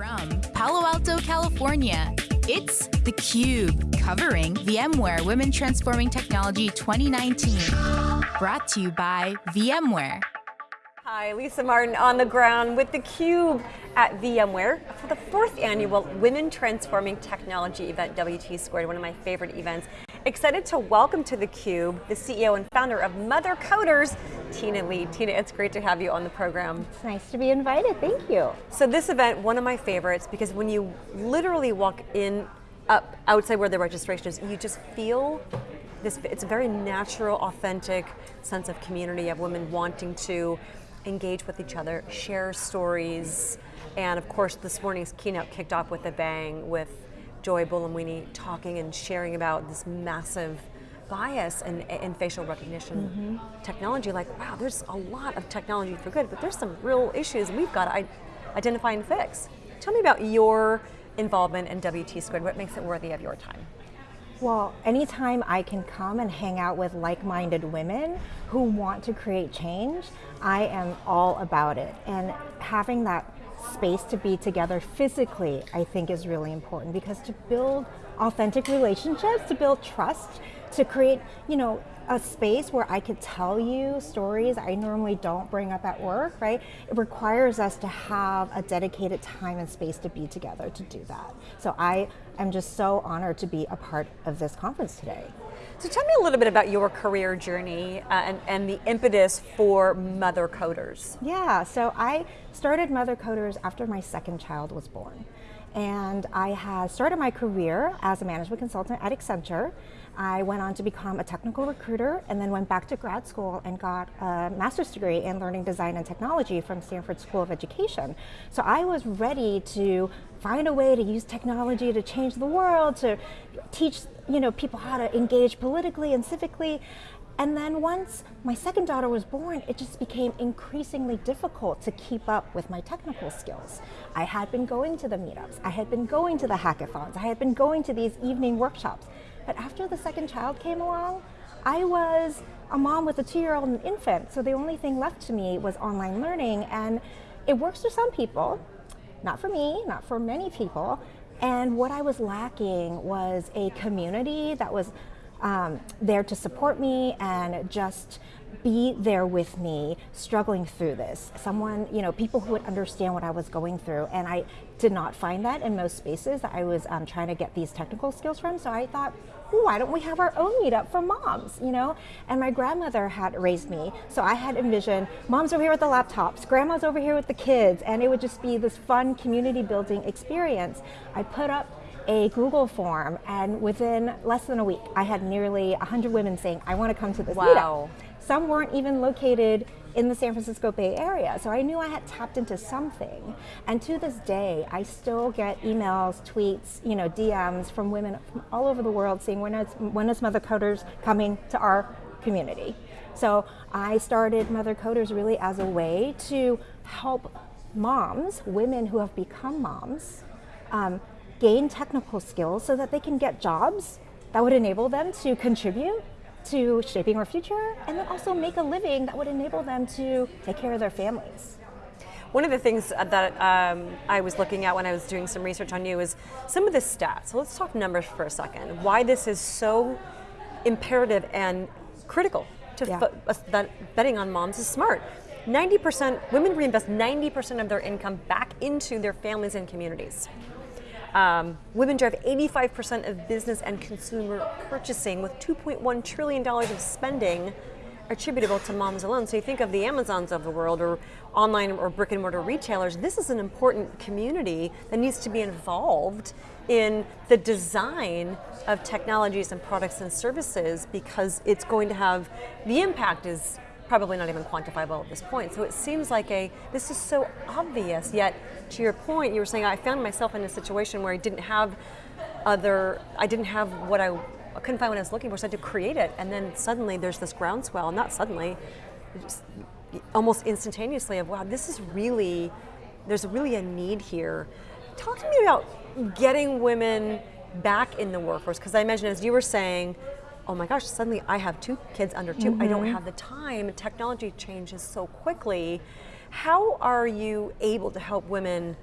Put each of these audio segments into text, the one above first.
From Palo Alto, California, it's theCUBE, covering VMware Women Transforming Technology 2019. Brought to you by VMware. Hi, Lisa Martin on the ground with theCUBE at VMware for the fourth annual Women Transforming Technology event, WT Squared, one of my favorite events. Excited to welcome to theCUBE the CEO and founder of Mother Coders, Tina Lee. Tina, it's great to have you on the program. It's nice to be invited, thank you. So this event, one of my favorites, because when you literally walk in, up outside where the registration is, you just feel this, it's a very natural, authentic sense of community of women wanting to engage with each other, share stories, and of course this morning's keynote kicked off with a bang with Joy Buolamwini talking and sharing about this massive bias in, in facial recognition mm -hmm. technology. Like, wow, there's a lot of technology for good, but there's some real issues we've got to identify and fix. Tell me about your involvement in WT Squared. What makes it worthy of your time? Well, anytime I can come and hang out with like-minded women who want to create change, I am all about it. And having that space to be together physically, I think is really important. Because to build authentic relationships, to build trust, to create, you know, a space where I could tell you stories I normally don't bring up at work, right? It requires us to have a dedicated time and space to be together to do that. So I am just so honored to be a part of this conference today. So tell me a little bit about your career journey uh, and, and the impetus for Mother Coders. Yeah, so I started Mother Coders after my second child was born. And I had started my career as a management consultant at Accenture. I went on to become a technical recruiter and then went back to grad school and got a master's degree in learning design and technology from Stanford School of Education. So I was ready to find a way to use technology to change the world, to teach you know, people how to engage politically and civically. And then once my second daughter was born, it just became increasingly difficult to keep up with my technical skills. I had been going to the meetups, I had been going to the hackathons, I had been going to these evening workshops. But after the second child came along, I was a mom with a two-year-old and infant, so the only thing left to me was online learning, and it works for some people, not for me, not for many people, and what I was lacking was a community that was um, there to support me and just be there with me struggling through this. Someone, you know, people who would understand what I was going through. And I did not find that in most spaces that I was um, trying to get these technical skills from. So I thought, why don't we have our own meetup for moms, you know? And my grandmother had raised me, so I had envisioned moms over here with the laptops, grandma's over here with the kids, and it would just be this fun community building experience. I put up a Google form, and within less than a week, I had nearly 100 women saying, I want to come to this wow. meetup. Some weren't even located in the San Francisco Bay Area. So I knew I had tapped into something. And to this day, I still get emails, tweets, you know, DMs from women from all over the world saying, when is, when is Mother Coders coming to our community? So I started Mother Coders really as a way to help moms, women who have become moms, um, gain technical skills so that they can get jobs that would enable them to contribute to shaping our future and then also make a living that would enable them to take care of their families. One of the things that um, I was looking at when I was doing some research on you is some of the stats. So let's talk numbers for a second. Why this is so imperative and critical to yeah. that betting on moms is smart. 90%, women reinvest 90% of their income back into their families and communities. Um, women drive 85% of business and consumer purchasing with $2.1 trillion of spending attributable to moms alone. So you think of the Amazons of the world or online or brick and mortar retailers, this is an important community that needs to be involved in the design of technologies and products and services because it's going to have, the impact is probably not even quantifiable at this point. So it seems like a, this is so obvious, yet to your point, you were saying I found myself in a situation where I didn't have other, I didn't have what I, I couldn't find what I was looking for, so I had to create it. And then suddenly there's this groundswell, not suddenly, just almost instantaneously of, wow, this is really, there's really a need here. Talk to me about getting women back in the workforce, because I imagine as you were saying, oh my gosh, suddenly I have two kids under 2 mm -hmm. I don't mm-hmm. have the time, technology changes so quickly. How are you able to help women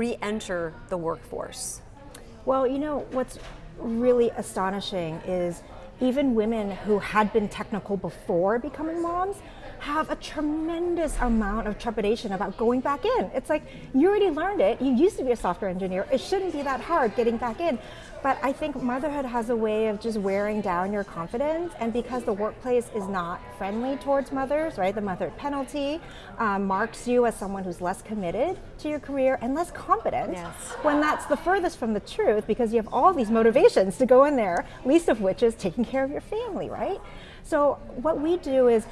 re-enter the workforce? Well, you know, what's really astonishing is even women who had been technical before becoming moms have a tremendous amount of trepidation about going back in. It's like, you already learned it. You used to be a software engineer. It shouldn't be that hard getting back in. But I think motherhood has a way of just wearing down your confidence. And because the workplace is not friendly towards mothers, right? The mother penalty um, marks you as someone who's less committed to your career and less competent. Yes. When that's the furthest from the truth because you have all these motivations to go in there, least of which is taking care of your family, right? So what we do is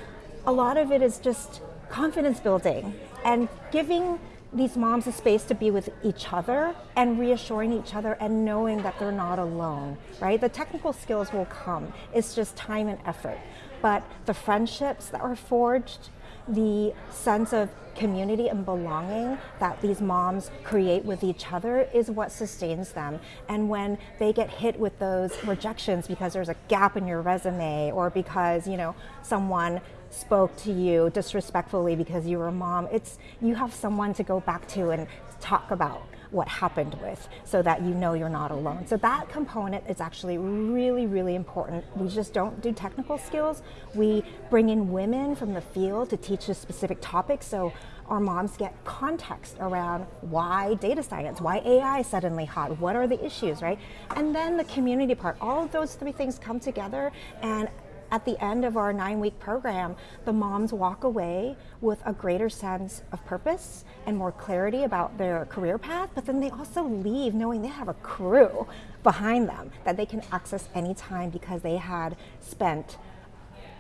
a lot of it is just confidence building and giving these moms a space to be with each other and reassuring each other and knowing that they're not alone, right? The technical skills will come. It's just time and effort. But the friendships that are forged, the sense of community and belonging that these moms create with each other is what sustains them. And when they get hit with those rejections because there's a gap in your resume or because, you know, someone spoke to you disrespectfully because you were a mom, it's you have someone to go back to and talk about what happened with so that you know you're not alone. So that component is actually really, really important. We just don't do technical skills. We bring in women from the field to teach a specific topic so our moms get context around why data science, why AI is suddenly hot, what are the issues, right? And then the community part, all of those three things come together and at the end of our nine week program, the moms walk away with a greater sense of purpose and more clarity about their career path, but then they also leave knowing they have a crew behind them that they can access anytime because they had spent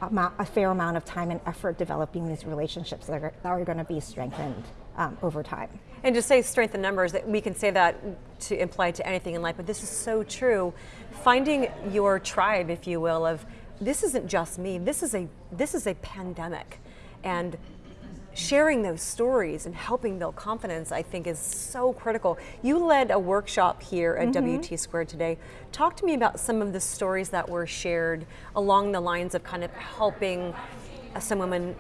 a fair amount of time and effort developing these relationships that are, that are going to be strengthened um, over time. And to say strength in numbers, that we can say that to imply to anything in life, but this is so true. Finding your tribe, if you will, of this isn't just me. This is a this is a pandemic, and sharing those stories and helping build confidence, I think, is so critical. You led a workshop here at mm-hmm. WT Squared today. Talk to me about some of the stories that were shared along the lines of kind of helping some women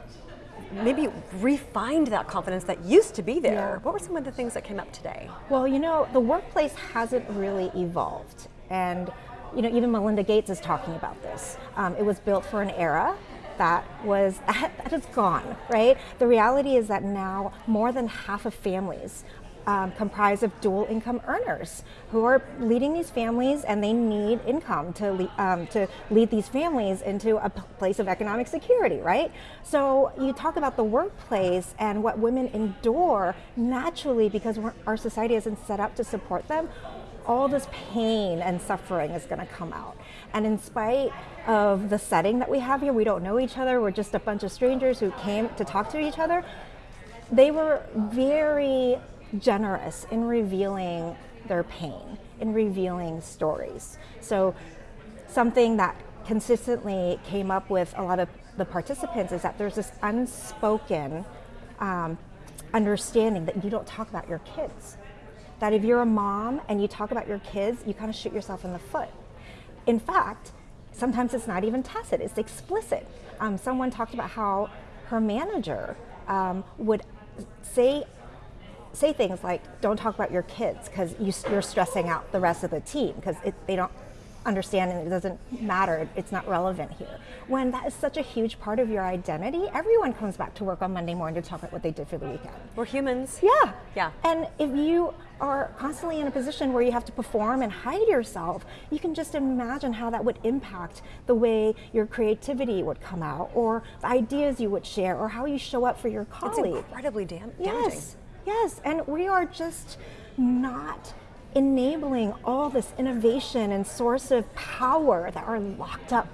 maybe refined that confidence that used to be there. Yeah. What were some of the things that came up today? Well, you know, the workplace hasn't really evolved. And you know, even Melinda Gates is talking about this. Um, it was built for an era that was that is gone, right? The reality is that now more than half of families um, comprised of dual income earners who are leading these families and they need income to, um, to lead these families into a place of economic security, right? So you talk about the workplace and what women endure naturally because our society isn't set up to support them all this pain and suffering is going to come out. And in spite of the setting that we have here, we don't know each other, we're just a bunch of strangers who came to talk to each other. They were very generous in revealing their pain, in revealing stories. So, something that consistently came up with a lot of the participants is that there's this unspoken um, understanding that you don't talk about your kids that if you're a mom and you talk about your kids, you kind of shoot yourself in the foot. In fact, sometimes it's not even tacit, it's explicit. Um, someone talked about how her manager um, would say say things like, "Don't talk about your kids because you, are stressing out the rest of the team because they don't understand and it doesn't matter, it's not relevant here. When that is such a huge part of your identity, everyone comes back to work on Monday morning to talk about what they did for the weekend. We're humans. Yeah. Yeah. And if you are constantly in a position where you have to perform and hide yourself, you can just imagine how that would impact the way your creativity would come out or the ideas you would share or how you show up for your colleagues. It's incredibly dam- damaging. Yes. Yes. And we are just not enabling all this innovation and source of power that are locked up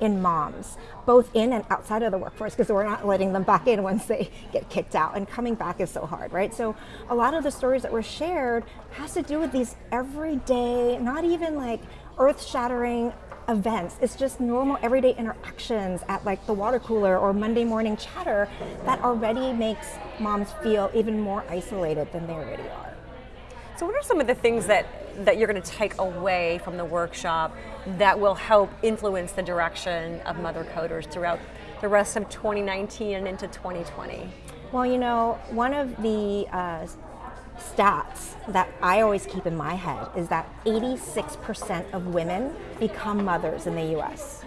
in moms, both in and outside of the workforce, because we're not letting them back in once they get kicked out, and coming back is so hard, right? So, a lot of the stories that were shared has to do with these everyday, not even like earth shattering events. It's just normal everyday interactions at like the water cooler or Monday morning chatter that already makes moms feel even more isolated than they already are. So what are some of the things that, that you're going to take away from the workshop that will help influence the direction of Mother Coders throughout the rest of 2019 and into 2020? Well, you know, one of the uh, stats that I always keep in my head is that 86% of women become mothers in the US.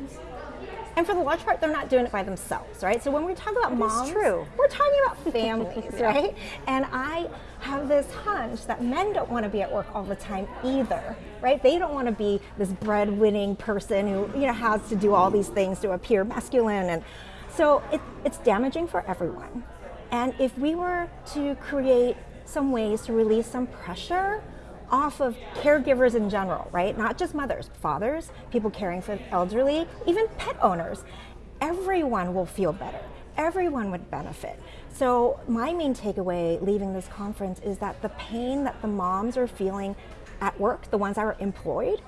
And for the large part, they're not doing it by themselves, right? So when we talk about moms, true. we're talking about families, right? And I have this hunch that men don't want to be at work all the time either, right? They don't want to be this breadwinning person who you know has to do all these things to appear masculine, and so it, it's damaging for everyone. And if we were to create some ways to release some pressure off of caregivers in general, right? Not just mothers, fathers, people caring for elderly, even pet owners. Everyone will feel better. Everyone would benefit. So, my main takeaway leaving this conference is that the pain that the moms are feeling at work, the ones that are employed,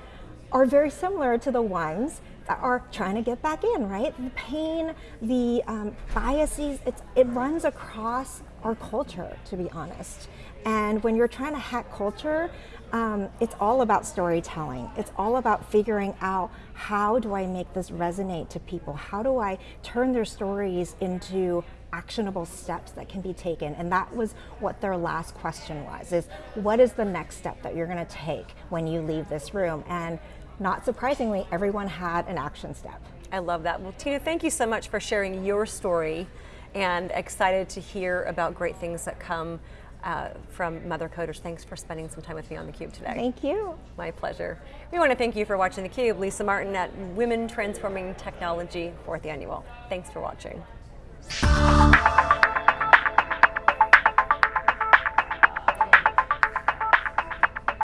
are very similar to the ones that are trying to get back in, right? The pain, the um, biases, it runs across our culture, to be honest. And when you're trying to hack culture, um, it's all about storytelling. It's all about figuring out how do I make this resonate to people? How do I turn their stories into actionable steps that can be taken? And that was what their last question was, is what is the next step that you're gonna take when you leave this room? And not surprisingly, everyone had an action step. I love that. Well, Tina, thank you so much for sharing your story and excited to hear about great things that come uh, from Mother Coders. Thanks for spending some time with me on theCUBE today. Thank you. My pleasure. We want to thank you for watching theCUBE. Lisa Martin at Women Transforming Technology, fourth annual. Thanks for watching.